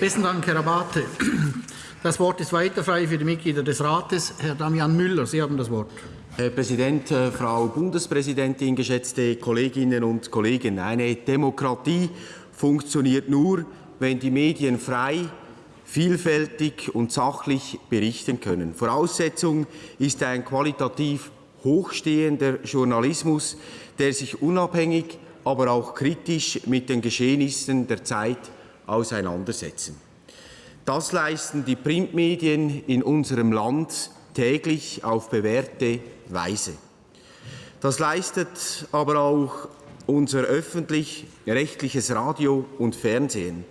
Besten Dank, Herr Abate. Das Wort ist weiter frei für die Mitglieder des Rates. Herr Damian Müller, Sie haben das Wort. Herr Präsident, äh, Frau Bundespräsidentin, geschätzte Kolleginnen und Kollegen! Eine Demokratie funktioniert nur, wenn die Medien frei, vielfältig und sachlich berichten können. Voraussetzung ist ein qualitativ hochstehender Journalismus, der sich unabhängig, aber auch kritisch mit den Geschehnissen der Zeit auseinandersetzen. Das leisten die Printmedien in unserem Land täglich auf bewährte Weise. Das leistet aber auch unser öffentlich-rechtliches Radio und Fernsehen.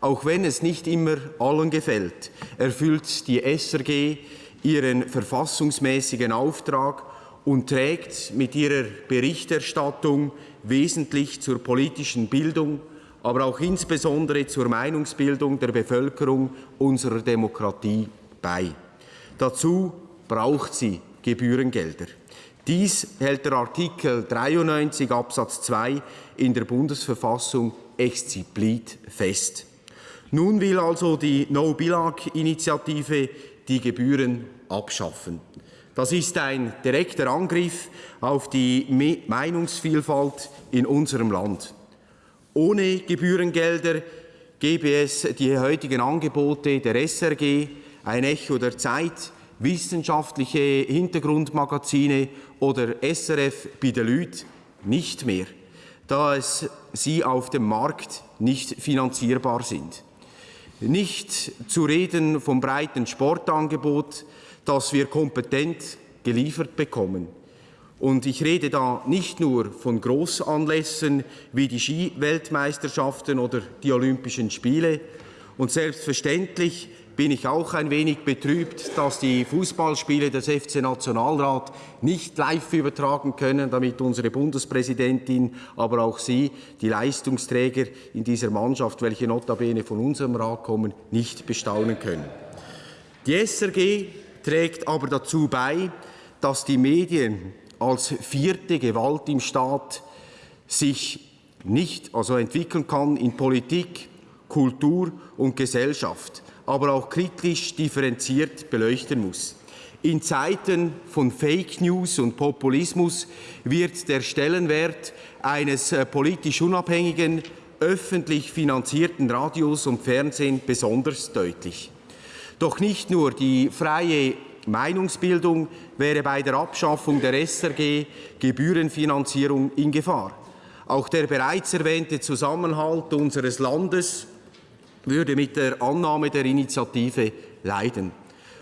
Auch wenn es nicht immer allen gefällt, erfüllt die SRG ihren verfassungsmäßigen Auftrag und trägt mit ihrer Berichterstattung wesentlich zur politischen Bildung, aber auch insbesondere zur Meinungsbildung der Bevölkerung unserer Demokratie bei. Dazu braucht sie Gebührengelder. Dies hält der Artikel 93 Absatz 2 in der Bundesverfassung explizit fest. Nun will also die No-Billag-Initiative die Gebühren abschaffen. Das ist ein direkter Angriff auf die Meinungsvielfalt in unserem Land. Ohne Gebührengelder gäbe es die heutigen Angebote der SRG, ein Echo der Zeit, wissenschaftliche Hintergrundmagazine oder SRF Leuten nicht mehr, da es sie auf dem Markt nicht finanzierbar sind. Nicht zu reden vom breiten Sportangebot, das wir kompetent geliefert bekommen. Und ich rede da nicht nur von Großanlässen wie die Skiweltmeisterschaften oder die Olympischen Spiele. Und selbstverständlich bin ich auch ein wenig betrübt, dass die Fußballspiele des FC Nationalrat nicht live übertragen können, damit unsere Bundespräsidentin, aber auch Sie, die Leistungsträger in dieser Mannschaft, welche notabene von unserem Rat kommen, nicht bestaunen können. Die SRG trägt aber dazu bei, dass die Medien als vierte Gewalt im Staat sich nicht also entwickeln kann in Politik, Kultur und Gesellschaft aber auch kritisch differenziert beleuchten muss. In Zeiten von Fake News und Populismus wird der Stellenwert eines äh, politisch unabhängigen, öffentlich finanzierten Radios und Fernsehen besonders deutlich. Doch nicht nur die freie Meinungsbildung wäre bei der Abschaffung der SRG Gebührenfinanzierung in Gefahr. Auch der bereits erwähnte Zusammenhalt unseres Landes würde mit der Annahme der Initiative leiden.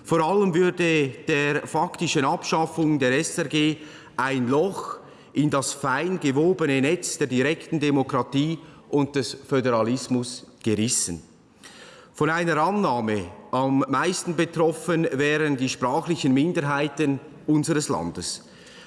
Vor allem würde der faktischen Abschaffung der SRG ein Loch in das fein gewobene Netz der direkten Demokratie und des Föderalismus gerissen. Von einer Annahme am meisten betroffen wären die sprachlichen Minderheiten unseres Landes.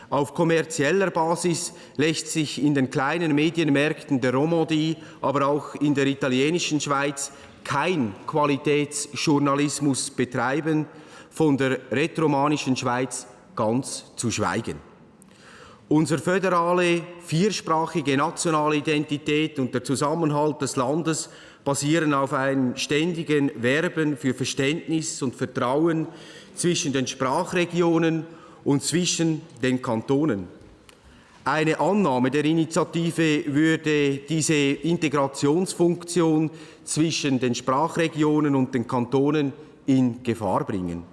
Auf kommerzieller Basis lässt sich in den kleinen Medienmärkten der Romandie, aber auch in der italienischen Schweiz kein Qualitätsjournalismus betreiben, von der retromanischen Schweiz ganz zu schweigen. Unsere föderale, viersprachige nationale Identität und der Zusammenhalt des Landes basieren auf einem ständigen Werben für Verständnis und Vertrauen zwischen den Sprachregionen und zwischen den Kantonen. Eine Annahme der Initiative würde diese Integrationsfunktion zwischen den Sprachregionen und den Kantonen in Gefahr bringen.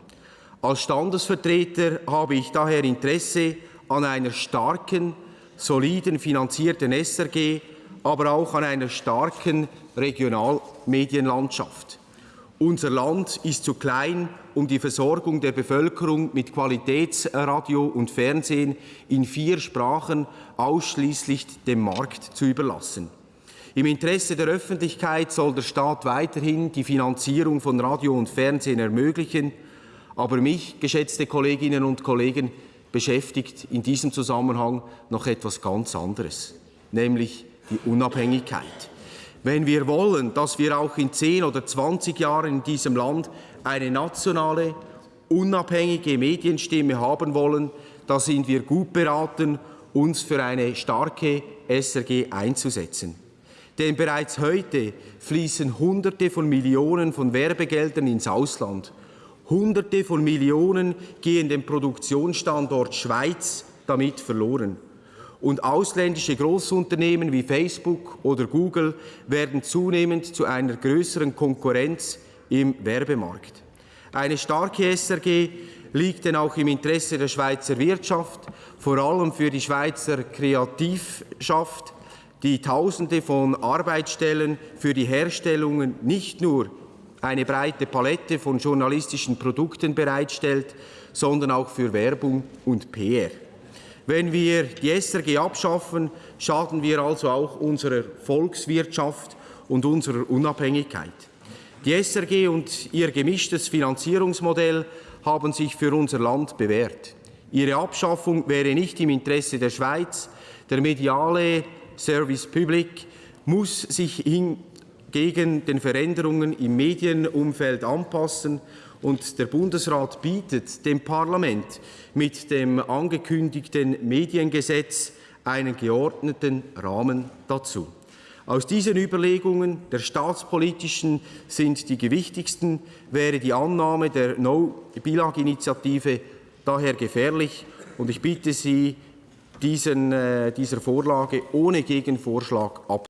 Als Standesvertreter habe ich daher Interesse an einer starken, soliden finanzierten SRG, aber auch an einer starken Regionalmedienlandschaft. Unser Land ist zu klein, um die Versorgung der Bevölkerung mit Qualitätsradio und Fernsehen in vier Sprachen ausschließlich dem Markt zu überlassen. Im Interesse der Öffentlichkeit soll der Staat weiterhin die Finanzierung von Radio und Fernsehen ermöglichen. Aber mich, geschätzte Kolleginnen und Kollegen, beschäftigt in diesem Zusammenhang noch etwas ganz anderes, nämlich die Unabhängigkeit. Wenn wir wollen, dass wir auch in 10 oder 20 Jahren in diesem Land eine nationale, unabhängige Medienstimme haben wollen, da sind wir gut beraten, uns für eine starke SRG einzusetzen. Denn bereits heute fließen Hunderte von Millionen von Werbegeldern ins Ausland. Hunderte von Millionen gehen dem Produktionsstandort Schweiz damit verloren. Und ausländische Großunternehmen wie Facebook oder Google werden zunehmend zu einer größeren Konkurrenz im Werbemarkt. Eine starke SRG liegt denn auch im Interesse der Schweizer Wirtschaft, vor allem für die Schweizer Kreativschaft, die Tausende von Arbeitsstellen für die Herstellungen nicht nur eine breite Palette von journalistischen Produkten bereitstellt, sondern auch für Werbung und PR. Wenn wir die SRG abschaffen, schaden wir also auch unserer Volkswirtschaft und unserer Unabhängigkeit. Die SRG und ihr gemischtes Finanzierungsmodell haben sich für unser Land bewährt. Ihre Abschaffung wäre nicht im Interesse der Schweiz. Der mediale Service Public muss sich gegen den Veränderungen im Medienumfeld anpassen und der Bundesrat bietet dem Parlament mit dem angekündigten Mediengesetz einen geordneten Rahmen dazu. Aus diesen Überlegungen der staatspolitischen sind die gewichtigsten, wäre die Annahme der No-Bilag-Initiative daher gefährlich und ich bitte Sie, diesen, äh, dieser Vorlage ohne Gegenvorschlag ab.